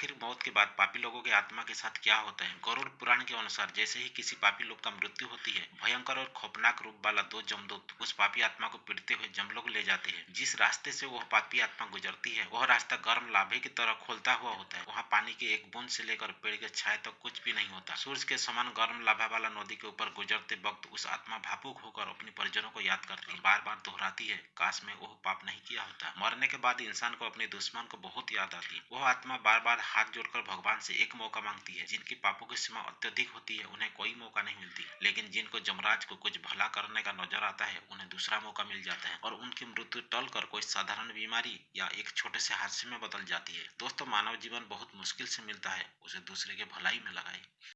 आखिर मौत के बाद पापी लोगों के आत्मा के साथ क्या होता है? गरुड़ पुराण के अनुसार जैसे ही किसी पापी लोग का मृत्यु होती है, भयंकर और खौफनाक रूप वाला दो जमदूत उस पापी आत्मा को पीड़ते हुए जमलोग ले जाते हैं। जिस रास्ते से वह पापी आत्मा गुजरती है, वह रास्ता गर्म लाभे की तरह खोलता हुआ होता है। वहाँ पानी के एक बूंद से लेकर पेड़ के छाए तक कुछ भी नहीं होता। सूर्य के समान गर्म लाभा वाला नदी के ऊपर गुजरते वक्त उस आत्मा भावुक होकर अपनी परिजनों याद करती बार बार दोहराती है, काश में वह पाप नहीं किया होता। मरने के बाद इंसान को अपने दुश्मन को बहुत याद आती वह आत्मा बार बार हाथ जोड़कर भगवान से एक मौका मांगती है, जिनकी पापों की सीमा अत्यधिक होती है, उन्हें कोई मौका नहीं मिलती। लेकिन जिनको जमराज को कुछ भला करने का नज़र आता है, उन्हें दूसरा मौका मिल जाता है और उनकी मृत्यु टल कर कोई साधारण बीमारी या एक छोटे से हादसे में बदल जाती है। दोस्तों, मानव जीवन बहुत मुश्किल से मिलता है, उसे दूसरे के भलाई में लगाए।